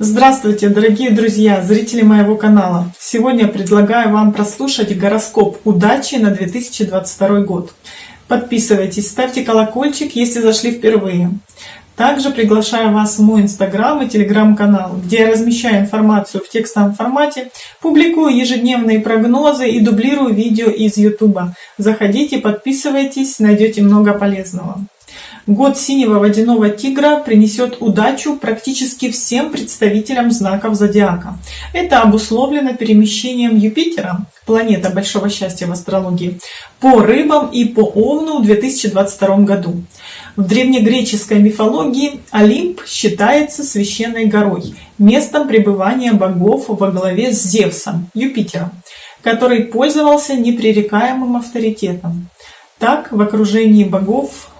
Здравствуйте, дорогие друзья, зрители моего канала! Сегодня предлагаю вам прослушать гороскоп удачи на 2022 год. Подписывайтесь, ставьте колокольчик, если зашли впервые. Также приглашаю вас в мой инстаграм и телеграм-канал, где я размещаю информацию в текстовом формате, публикую ежедневные прогнозы и дублирую видео из ютуба. Заходите, подписывайтесь, найдете много полезного. Год синего водяного тигра принесет удачу практически всем представителям знаков зодиака. Это обусловлено перемещением Юпитера, планета большого счастья в астрологии, по рыбам и по овну в 2022 году. В древнегреческой мифологии Олимп считается священной горой, местом пребывания богов во главе с Зевсом, Юпитером, который пользовался непререкаемым авторитетом. Так, в окружении богов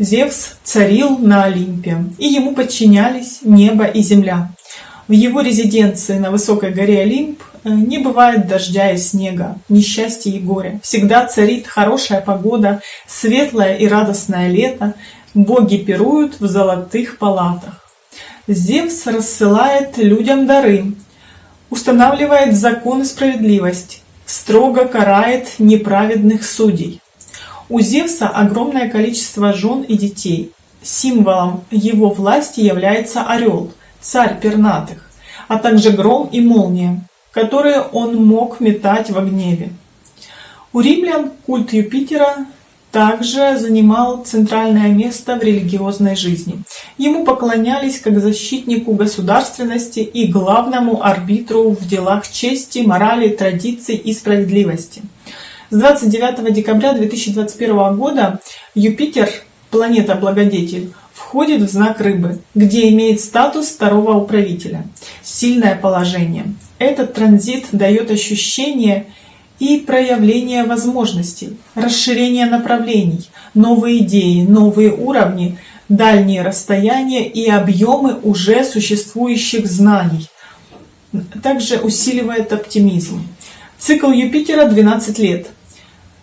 Зевс царил на Олимпе, и ему подчинялись небо и земля. В его резиденции на высокой горе Олимп э, не бывает дождя и снега, несчастья и горя. Всегда царит хорошая погода, светлое и радостное лето, боги пируют в золотых палатах. Зевс рассылает людям дары, устанавливает закон и справедливость, строго карает неправедных судей. У Зевса огромное количество жен и детей. Символом его власти является орел, царь пернатых, а также гром и молния, которые он мог метать в гневе. У римлян культ Юпитера также занимал центральное место в религиозной жизни. Ему поклонялись как защитнику государственности и главному арбитру в делах чести, морали, традиций и справедливости. С 29 декабря 2021 года Юпитер, планета-благодетель, входит в знак рыбы, где имеет статус второго управителя. Сильное положение. Этот транзит дает ощущение и проявление возможностей, расширение направлений, новые идеи, новые уровни, дальние расстояния и объемы уже существующих знаний. Также усиливает оптимизм. Цикл Юпитера 12 лет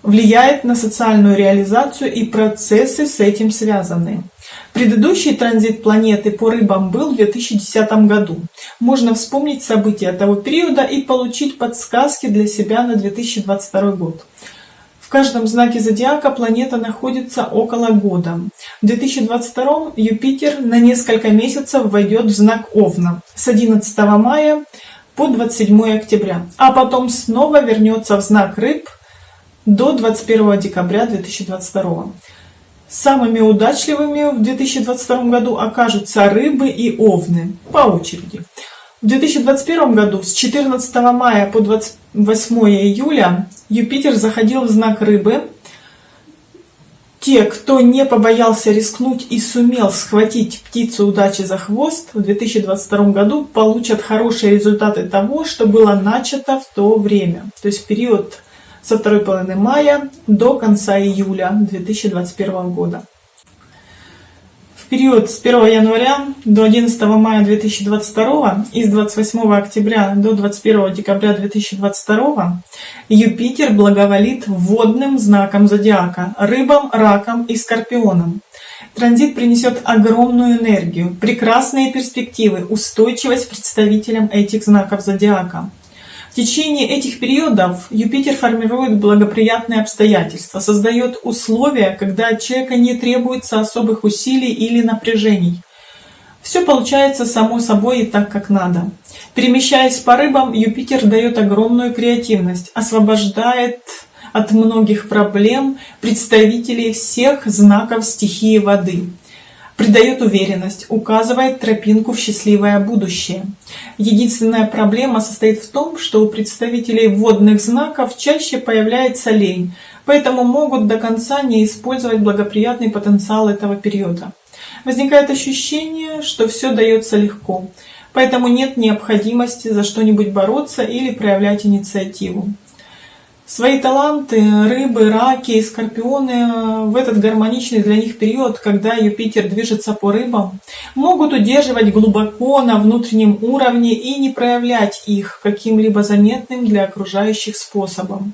влияет на социальную реализацию и процессы с этим связанные. Предыдущий транзит планеты по рыбам был в 2010 году. Можно вспомнить события того периода и получить подсказки для себя на 2022 год. В каждом знаке зодиака планета находится около года. В 2022 Юпитер на несколько месяцев войдет в знак Овна с 11 мая по 27 октября, а потом снова вернется в знак Рыб до 21 декабря 2022. Самыми удачливыми в 2022 году окажутся рыбы и овны по очереди. В 2021 году с 14 мая по 28 июля Юпитер заходил в знак рыбы. Те, кто не побоялся рискнуть и сумел схватить птицу удачи за хвост, в 2022 году получат хорошие результаты того, что было начато в то время. То есть в период со второй половины мая до конца июля 2021 года. В период с 1 января до 11 мая 2022 и с 28 октября до 21 декабря 2022 Юпитер благоволит водным знаком зодиака – рыбам, ракам и скорпионам. Транзит принесет огромную энергию, прекрасные перспективы, устойчивость представителям этих знаков зодиака. Течение этих периодов Юпитер формирует благоприятные обстоятельства, создает условия, когда от человека не требуется особых усилий или напряжений. Все получается само собой и так, как надо. Перемещаясь по рыбам, Юпитер дает огромную креативность, освобождает от многих проблем представителей всех знаков стихии воды придает уверенность, указывает тропинку в счастливое будущее. Единственная проблема состоит в том, что у представителей водных знаков чаще появляется лень, поэтому могут до конца не использовать благоприятный потенциал этого периода. Возникает ощущение, что все дается легко, поэтому нет необходимости за что-нибудь бороться или проявлять инициативу. Свои таланты рыбы, раки и скорпионы в этот гармоничный для них период, когда Юпитер движется по рыбам, могут удерживать глубоко на внутреннем уровне и не проявлять их каким-либо заметным для окружающих способом.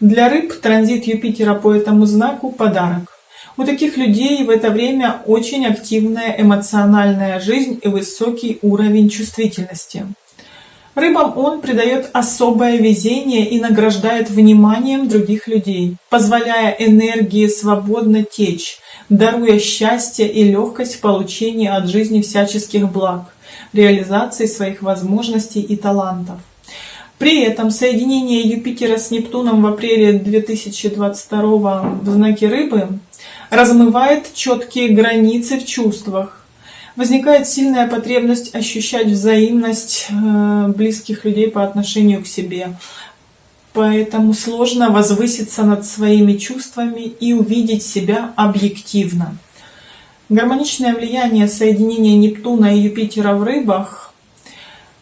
Для рыб транзит Юпитера по этому знаку – подарок. У таких людей в это время очень активная эмоциональная жизнь и высокий уровень чувствительности. Рыбам он придает особое везение и награждает вниманием других людей, позволяя энергии свободно течь, даруя счастье и легкость в получении от жизни всяческих благ, реализации своих возможностей и талантов. При этом соединение Юпитера с Нептуном в апреле 2022 в знаке Рыбы размывает четкие границы в чувствах. Возникает сильная потребность ощущать взаимность э, близких людей по отношению к себе. Поэтому сложно возвыситься над своими чувствами и увидеть себя объективно. Гармоничное влияние соединения Нептуна и Юпитера в рыбах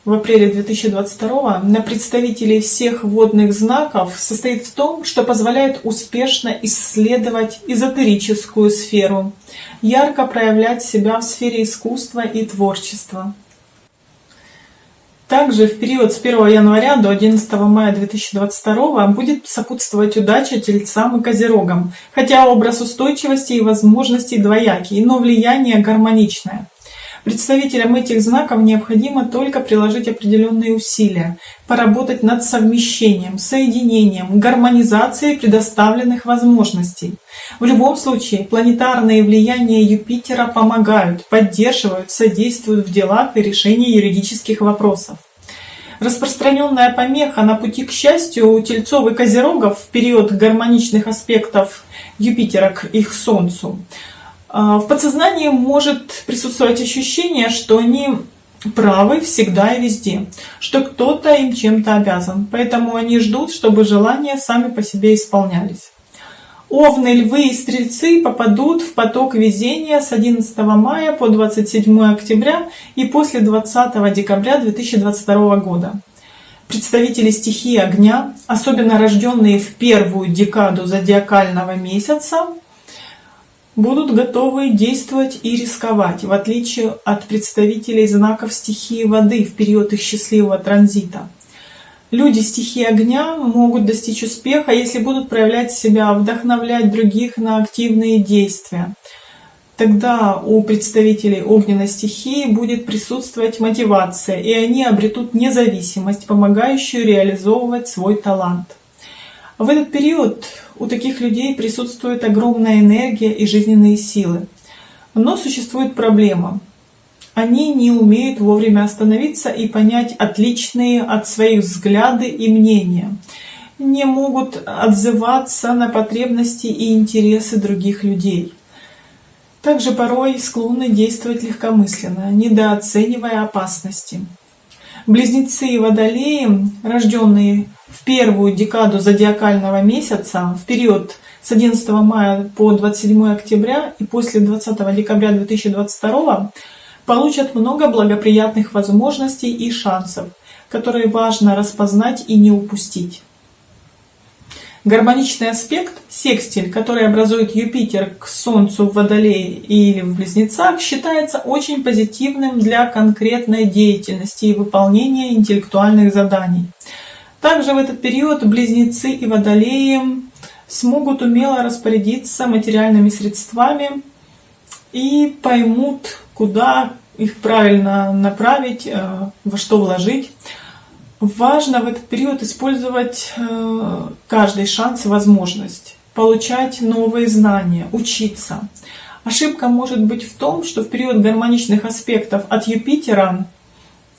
в апреле 2022 на представителей всех водных знаков состоит в том, что позволяет успешно исследовать эзотерическую сферу, ярко проявлять себя в сфере искусства и творчества. Также в период с 1 января до 11 мая 2022 будет сопутствовать удача тельцам и козерогам, хотя образ устойчивости и возможностей двоякий, но влияние гармоничное. Представителям этих знаков необходимо только приложить определенные усилия, поработать над совмещением, соединением, гармонизацией предоставленных возможностей. В любом случае, планетарные влияния Юпитера помогают, поддерживают, содействуют в делах и решении юридических вопросов. Распространенная помеха на пути к счастью у тельцов и козерогов в период гармоничных аспектов Юпитера к их Солнцу – в подсознании может присутствовать ощущение, что они правы всегда и везде, что кто-то им чем-то обязан, поэтому они ждут, чтобы желания сами по себе исполнялись. Овны, львы и стрельцы попадут в поток везения с 11 мая по 27 октября и после 20 декабря 2022 года. Представители стихии огня, особенно рожденные в первую декаду зодиакального месяца, будут готовы действовать и рисковать, в отличие от представителей знаков стихии воды в период их счастливого транзита. Люди стихии огня могут достичь успеха, если будут проявлять себя, вдохновлять других на активные действия. Тогда у представителей огненной стихии будет присутствовать мотивация, и они обретут независимость, помогающую реализовывать свой талант. В этот период у таких людей присутствует огромная энергия и жизненные силы. Но существует проблема. Они не умеют вовремя остановиться и понять отличные от своих взгляды и мнения. Не могут отзываться на потребности и интересы других людей. Также порой склонны действовать легкомысленно, недооценивая опасности. Близнецы и водолеи, рожденные в первую декаду зодиакального месяца, в период с 11 мая по 27 октября и после 20 декабря 2022 получат много благоприятных возможностей и шансов, которые важно распознать и не упустить. Гармоничный аспект, секстиль, который образует Юпитер к Солнцу в Водолее или в Близнецах, считается очень позитивным для конкретной деятельности и выполнения интеллектуальных заданий. Также в этот период близнецы и водолеи смогут умело распорядиться материальными средствами и поймут, куда их правильно направить, э, во что вложить. Важно в этот период использовать э, каждый шанс и возможность, получать новые знания, учиться. Ошибка может быть в том, что в период гармоничных аспектов от Юпитера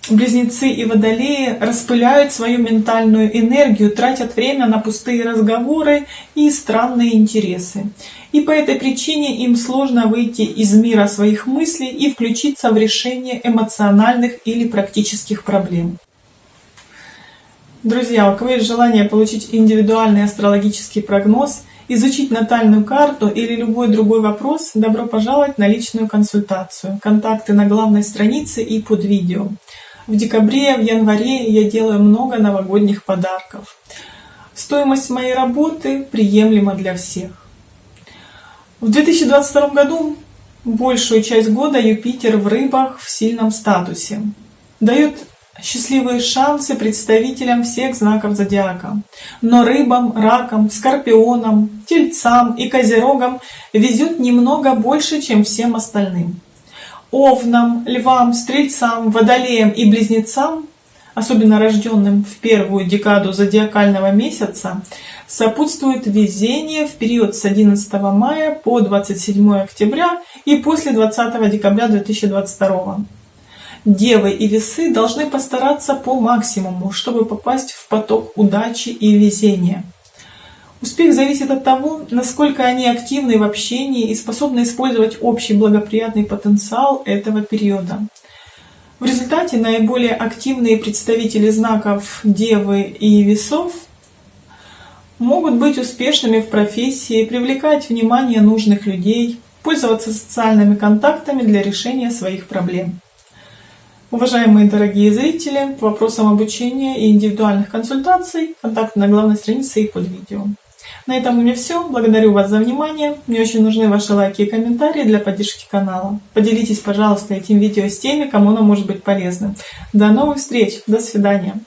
Близнецы и водолеи распыляют свою ментальную энергию, тратят время на пустые разговоры и странные интересы. И по этой причине им сложно выйти из мира своих мыслей и включиться в решение эмоциональных или практических проблем. Друзья, у кого есть желание получить индивидуальный астрологический прогноз, изучить натальную карту или любой другой вопрос, добро пожаловать на личную консультацию. Контакты на главной странице и под видео. В декабре, в январе я делаю много новогодних подарков. Стоимость моей работы приемлема для всех. В 2022 году большую часть года Юпитер в рыбах в сильном статусе. Дает счастливые шансы представителям всех знаков зодиака. Но рыбам, ракам, скорпионам, тельцам и козерогам везет немного больше, чем всем остальным. Овнам, львам, стрельцам, водолеям и близнецам, особенно рожденным в первую декаду зодиакального месяца, сопутствует везение в период с 11 мая по 27 октября и после 20 декабря 2022 Девы и весы должны постараться по максимуму, чтобы попасть в поток удачи и везения. Успех зависит от того, насколько они активны в общении и способны использовать общий благоприятный потенциал этого периода. В результате наиболее активные представители знаков Девы и Весов могут быть успешными в профессии, привлекать внимание нужных людей, пользоваться социальными контактами для решения своих проблем. Уважаемые дорогие зрители, по вопросам обучения и индивидуальных консультаций контакты на главной странице и под видео. На этом у меня все. Благодарю вас за внимание. Мне очень нужны ваши лайки и комментарии для поддержки канала. Поделитесь, пожалуйста, этим видео с теми, кому оно может быть полезным. До новых встреч. До свидания.